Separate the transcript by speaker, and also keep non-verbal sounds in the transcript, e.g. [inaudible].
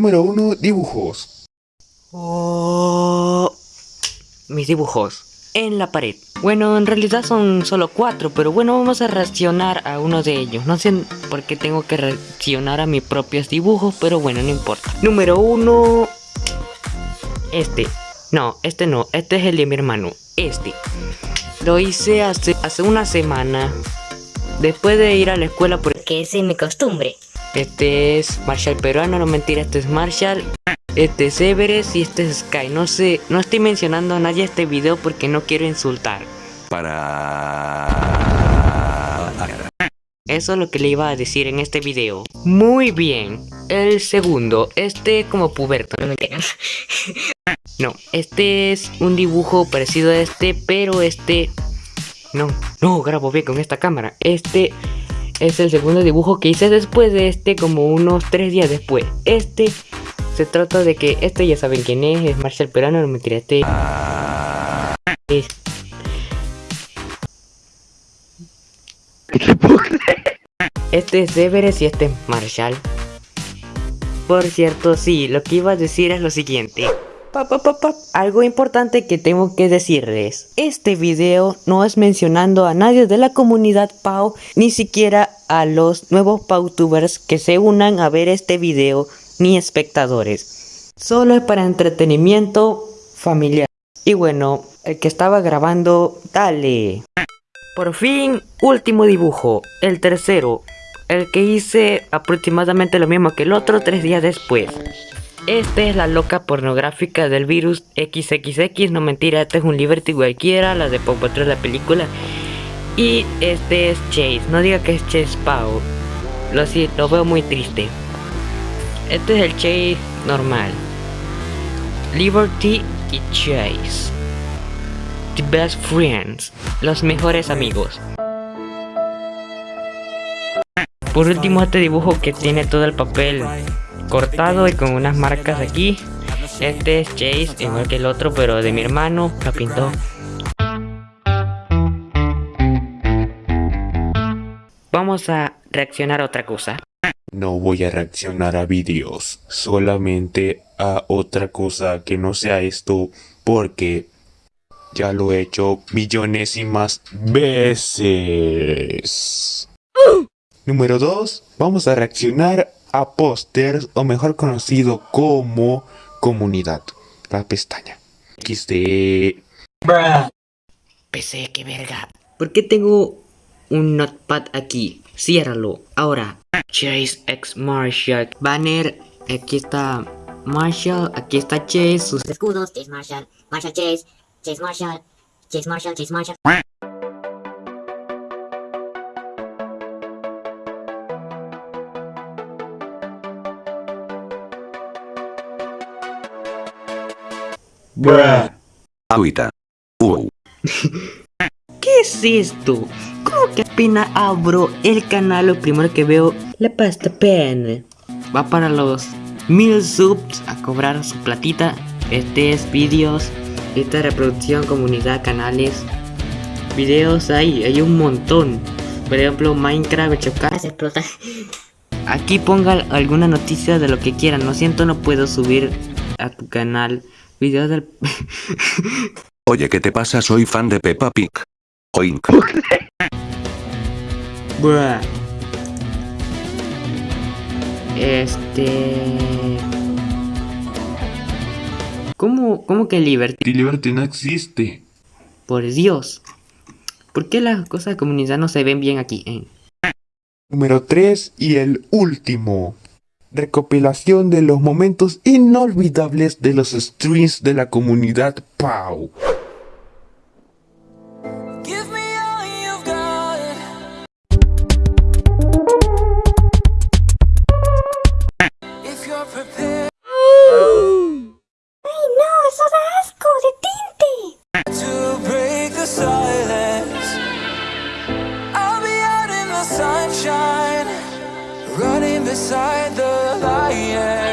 Speaker 1: Número 1. Dibujos.
Speaker 2: Oh, mis dibujos en la pared. Bueno, en realidad son solo cuatro, pero bueno, vamos a reaccionar a uno de ellos. No sé por qué tengo que reaccionar a mis propios dibujos, pero bueno, no importa. Número uno... Este. No, este no. Este es el de mi hermano. Este. Lo hice hace, hace una semana. Después de ir a la escuela porque
Speaker 3: ese es mi costumbre.
Speaker 2: Este es Marshall peruano, no mentira, este es Marshall. Este es Everest y este es Sky. No sé, no estoy mencionando a nadie este video porque no quiero insultar.
Speaker 4: Para...
Speaker 2: Eso es lo que le iba a decir en este video. Muy bien. El segundo, este como puberto.
Speaker 3: No me [laughs]
Speaker 2: No, este es un dibujo parecido a este, pero este... No, no, grabo bien con esta cámara. Este es el segundo dibujo que hice después de este, como unos tres días después. Este se trata de que, este ya saben quién es, es Marshall Perano, no me tiré este... Es... Este es Everest y este es Marshall. Por cierto, sí, lo que iba a decir es lo siguiente. Algo importante que tengo que decirles. Este video no es mencionando a nadie de la comunidad Pau, ni siquiera a los nuevos Pautubers que se unan a ver este video, ni espectadores. Solo es para entretenimiento familiar. Y bueno, el que estaba grabando, dale. Por fin, último dibujo, el tercero. El que hice aproximadamente lo mismo que el otro tres días después. Esta es la loca pornográfica del virus XXX, no mentira, este es un Liberty cualquiera, la de Pop Patrol la película. Y este es Chase, no diga que es Chase Pau, lo, lo veo muy triste. Este es el Chase normal. Liberty y Chase. The best friends, los mejores amigos. Por último este dibujo que tiene todo el papel cortado y con unas marcas aquí. Este es Chase, igual que el otro, pero de mi hermano, lo pintó. Vamos a reaccionar a otra cosa.
Speaker 1: No voy a reaccionar a vídeos, solamente a otra cosa que no sea esto, porque ya lo he hecho millones y más veces. Número 2. Vamos a reaccionar a o mejor conocido como comunidad. La pestaña. XD.
Speaker 2: PC, qué verga. ¿Por qué tengo un notepad aquí? Ciérralo. Ahora. Chase X Marshall. Banner. Aquí está Marshall. Aquí está Chase.
Speaker 3: Sus escudos. Chase Marshall. Marshall Chase. Chase Marshall. Chase Marshall. Chase Marshall.
Speaker 4: Bruh. Agüita. Uh. [laughs]
Speaker 2: ¿Qué es esto? ¿Cómo que apenas abro el canal lo primero que veo la pasta pen? Va para los mil subs a cobrar su platita. Este es vídeos, esta reproducción, comunidad, canales, videos ahí, hay un montón. Por ejemplo, Minecraft, chocar,
Speaker 3: Se explota.
Speaker 2: Aquí ponga alguna noticia de lo que quieran. Lo siento, no puedo subir a tu canal videos del...
Speaker 4: Oye, ¿qué te pasa? Soy fan de Peppa Pig. Oink. [laughs]
Speaker 2: Bruh. Este... ¿Cómo, ¿Cómo que Liberty?
Speaker 1: Liberty no existe.
Speaker 2: Por Dios. ¿Por qué las cosas de comunidad no se ven bien aquí? eh?
Speaker 1: Número 3 y el último. Recopilación de los momentos inolvidables de los streams de la comunidad PAU.
Speaker 5: Give me all you've got. If you're prepared
Speaker 3: ¡Ay, no! ¡Eso da asco! ¡Detente!
Speaker 5: to break the silence, I'll be out in the sunshine, running beside the lion.